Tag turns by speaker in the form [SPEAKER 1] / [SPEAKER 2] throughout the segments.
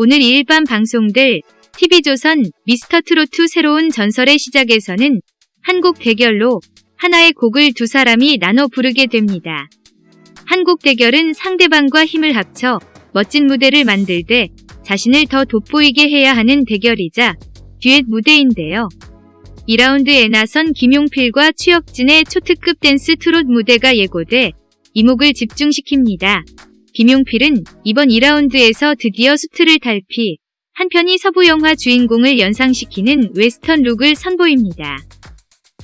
[SPEAKER 1] 오늘 일반 방송될 TV조선 미스터트로트 새로운 전설의 시작에서는 한국 대결로 하나의 곡을 두 사람이 나눠 부르게 됩니다. 한국 대결은 상대방과 힘을 합쳐 멋진 무대를 만들되 자신을 더 돋보이게 해야 하는 대결이자 듀엣 무대인데요. 2라운드에 나선 김용필과 추혁진의 초특급 댄스 트롯 무대가 예고돼 이목을 집중시킵니다. 김용필은 이번 2라운드에서 드디어 수트를 탈피, 한 편의 서부 영화 주인공을 연상시키는 웨스턴 룩을 선보입니다.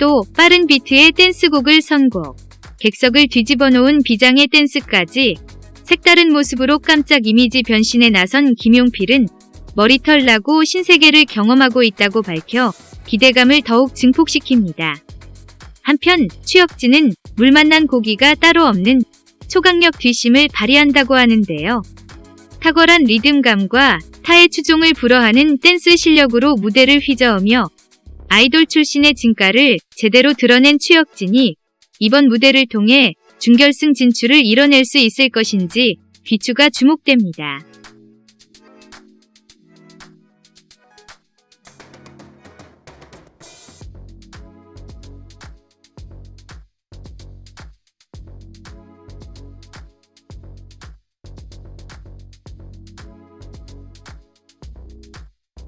[SPEAKER 1] 또 빠른 비트의 댄스곡을 선곡, 객석을 뒤집어 놓은 비장의 댄스까지 색다른 모습으로 깜짝 이미지 변신에 나선 김용필은 머리털 나고 신세계를 경험하고 있다고 밝혀 기대감을 더욱 증폭시킵니다. 한편 추혁진은 물 만난 고기가 따로 없는 초강력 뒷심을 발휘한다고 하는데요. 탁월한 리듬감과 타의 추종을 불허하는 댄스 실력으로 무대를 휘저으며 아이돌 출신의 진가를 제대로 드러낸 추혁진이 이번 무대를 통해 준결승 진출을 이뤄낼 수 있을 것인지 귀추가 주목됩니다.